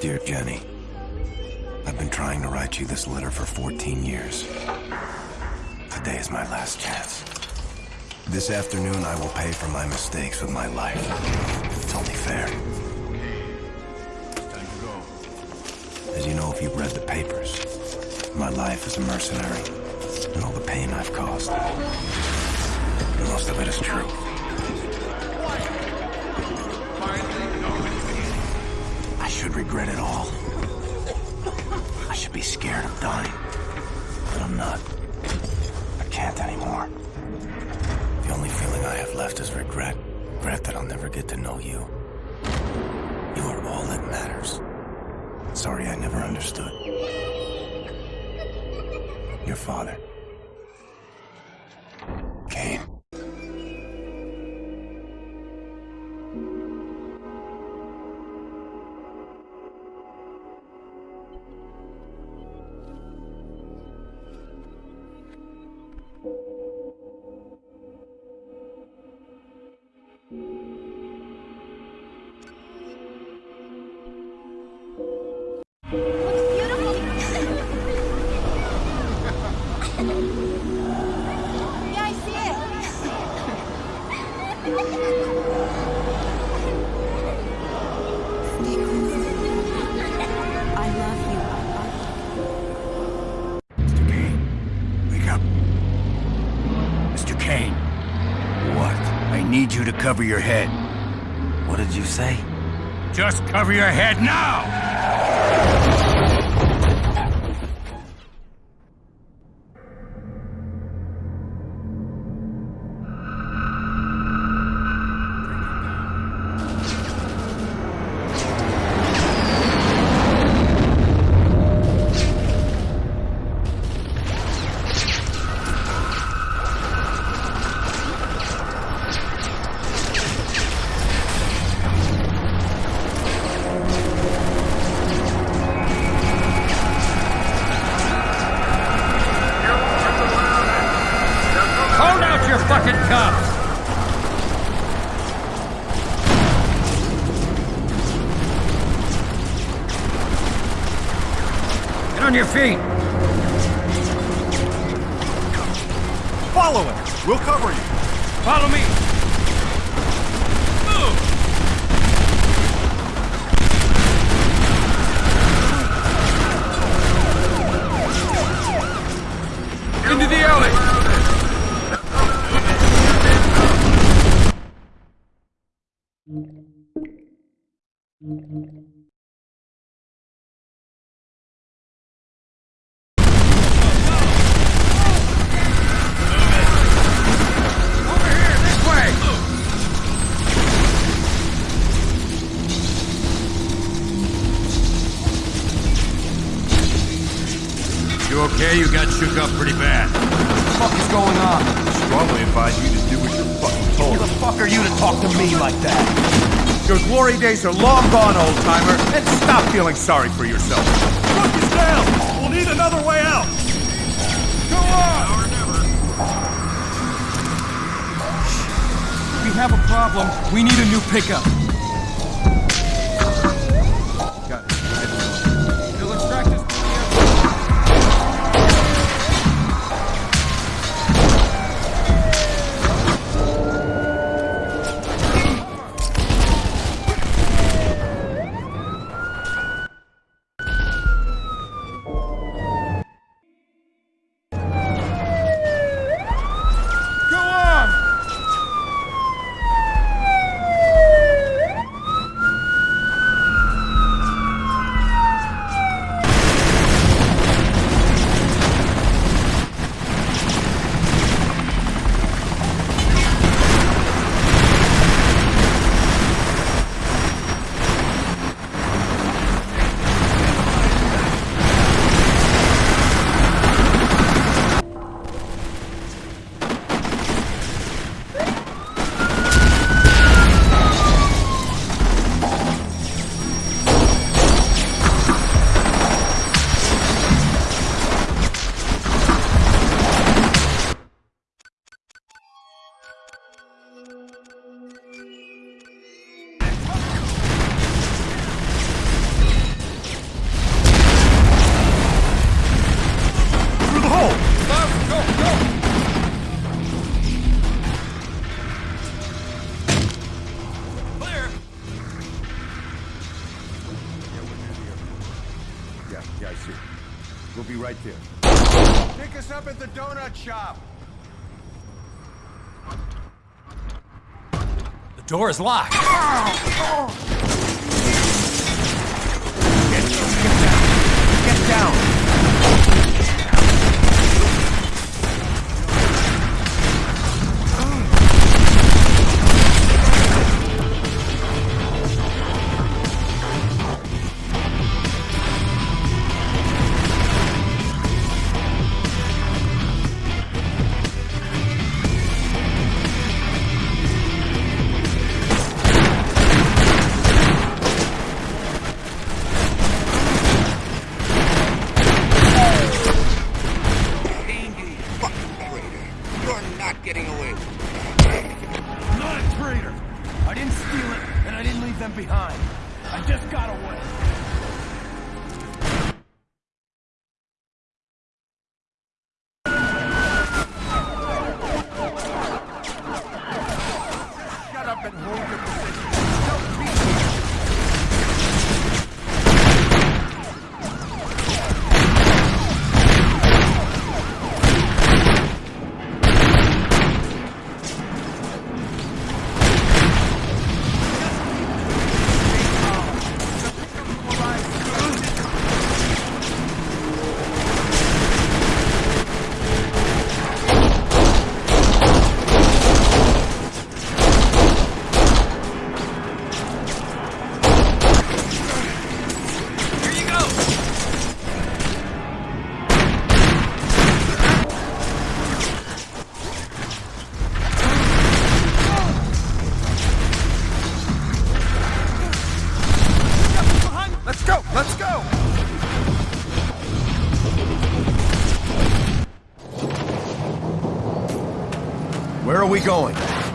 Jenny. I've been trying to write you this letter for 14 years. Today is my last chance. This afternoon, I will pay for my mistakes with my life. It's only fair. As you know if you've read the papers, my life as a mercenary and all the pain I've caused. Most of it is true. Regret it all. Cover your head. What did you say? Just cover your head now! Follow him! We'll cover you! Follow me! Okay? You got shook up pretty bad. What the fuck is going on? I Strongly advise you to do what you're fucking told. Who the fuck are you to talk to me like that? Your glory days are long gone, old timer, and stop feeling sorry for yourself. Look is down! We'll need another way out! Go on! We have a problem. We need a new pickup. Donut shop. The door is locked. Get, get down. Get down. Hold position.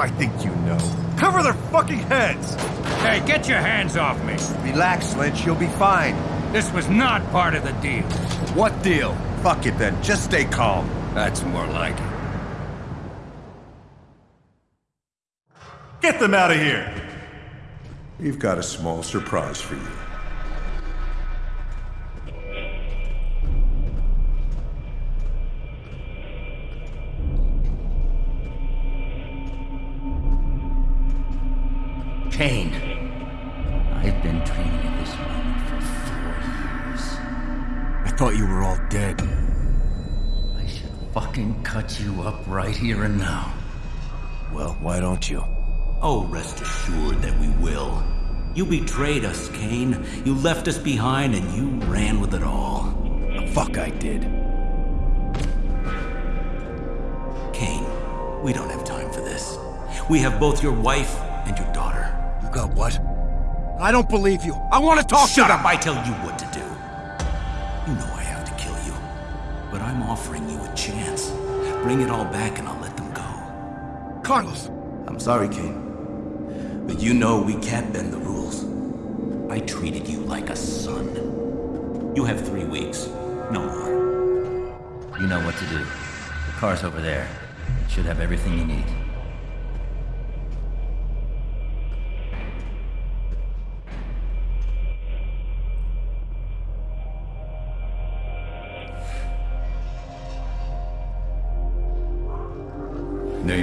I think you know. Cover their fucking heads! Hey, get your hands off me! Relax, Lynch. You'll be fine. This was not part of the deal. What deal? Fuck it then. Just stay calm. That's more like it. Get them out of here! We've got a small surprise for you. Kane, I've been dreaming of this moment for four years. I thought you were all dead. I should fucking cut you up right here and now. Well, why don't you? Oh, rest assured that we will. You betrayed us, Kane. You left us behind and you ran with it all. The fuck I did. Kane, we don't have time for this. We have both your wife and your daughter. What? I don't believe you. I want to talk Shut to up, I tell you what to do. You know I have to kill you. But I'm offering you a chance. Bring it all back and I'll let them go. Carlos. I'm sorry, Kane. But you know we can't bend the rules. I treated you like a son. You have three weeks. No more. You know what to do. The car's over there. It Should have everything you need.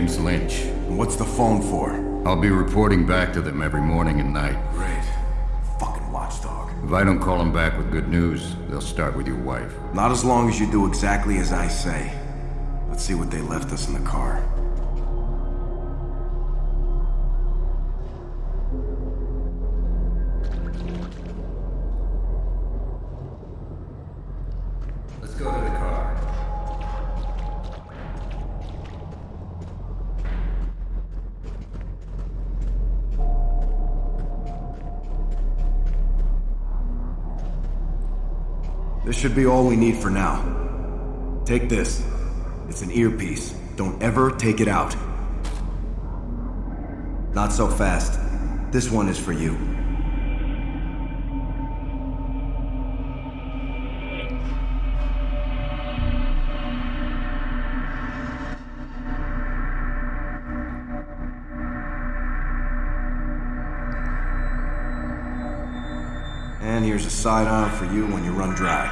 Name's Lynch. What's the phone for? I'll be reporting back to them every morning and night. Great. Fucking watchdog. If I don't call them back with good news, they'll start with your wife. Not as long as you do exactly as I say. Let's see what they left us in the car. This should be all we need for now. Take this. It's an earpiece. Don't ever take it out. Not so fast. This one is for you. A sidearm for you when you run dry.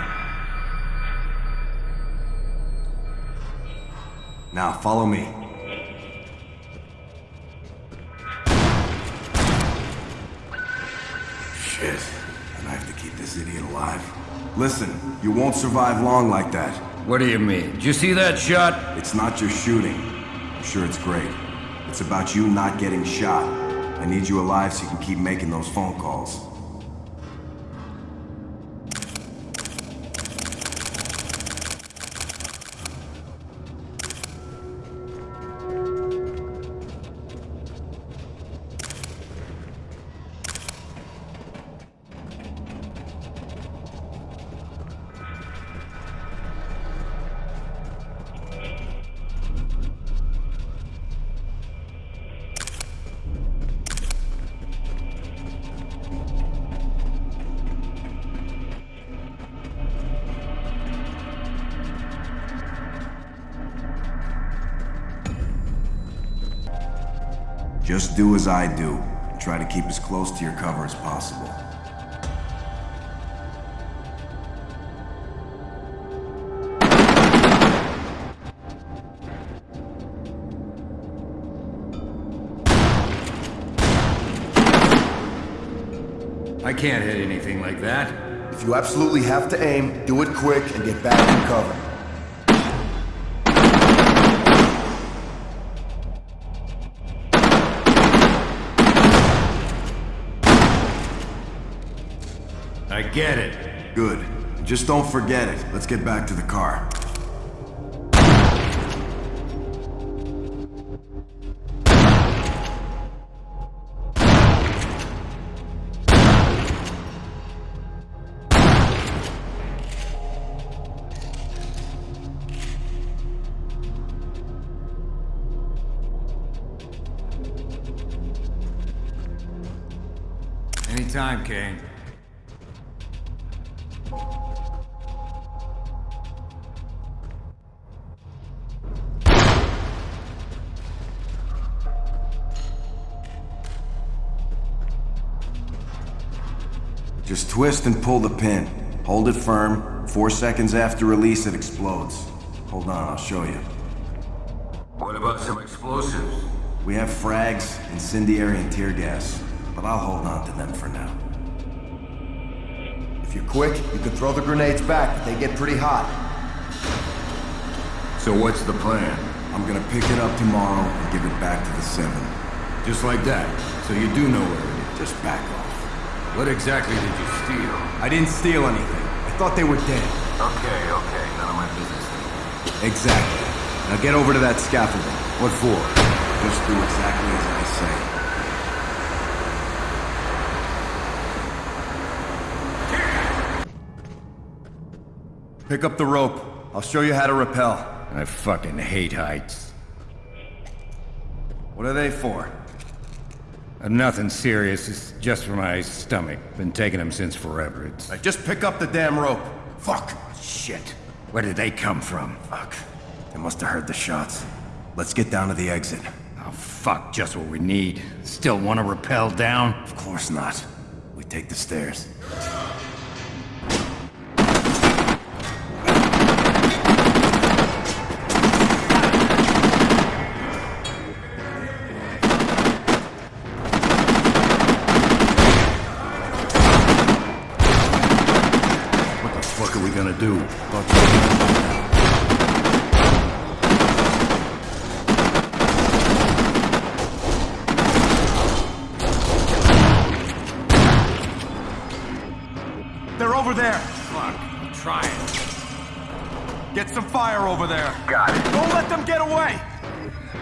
Now, follow me. Shit. And I have to keep this idiot alive. Listen, you won't survive long like that. What do you mean? Did you see that shot? It's not your shooting. I'm sure it's great. It's about you not getting shot. I need you alive so you can keep making those phone calls. Just do as I do. and Try to keep as close to your cover as possible. I can't hit anything like that. If you absolutely have to aim, do it quick and get back in cover. I get it. Good. Just don't forget it. Let's get back to the car. Anytime, Kane. Twist and pull the pin. Hold it firm. Four seconds after release, it explodes. Hold on, I'll show you. What about some explosives? We have frags, incendiary, and tear gas, but I'll hold on to them for now. If you're quick, you can throw the grenades back, but they get pretty hot. So what's the plan? I'm gonna pick it up tomorrow and give it back to the Seven. Just like that. So you do know where it is. Just back off. What exactly did you steal? I didn't steal anything. I thought they were dead. Okay, okay. None of my business. Exactly. Now get over to that scaffolding. What for? Just do exactly as I say. Pick up the rope. I'll show you how to rappel. I fucking hate heights. What are they for? Uh, nothing serious. It's just for my stomach. Been taking them since forever. It's... Right, just pick up the damn rope. Fuck! Shit. Where did they come from? Fuck. They must have heard the shots. Let's get down to the exit. Oh, fuck. Just what we need. Still want to rappel down? Of course not. We take the stairs. Away.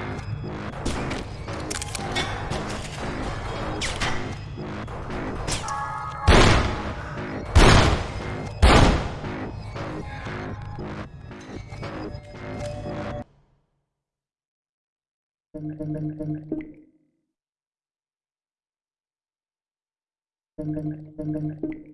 Right.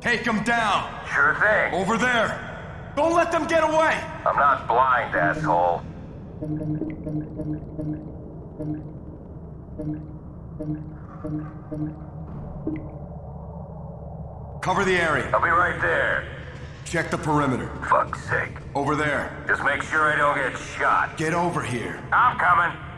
Take them down! Sure thing. Over there! Don't let them get away! I'm not blind, asshole. Cover the area. I'll be right there. Check the perimeter. Fuck's sake. Over there. Just make sure I don't get shot. Get over here. I'm coming.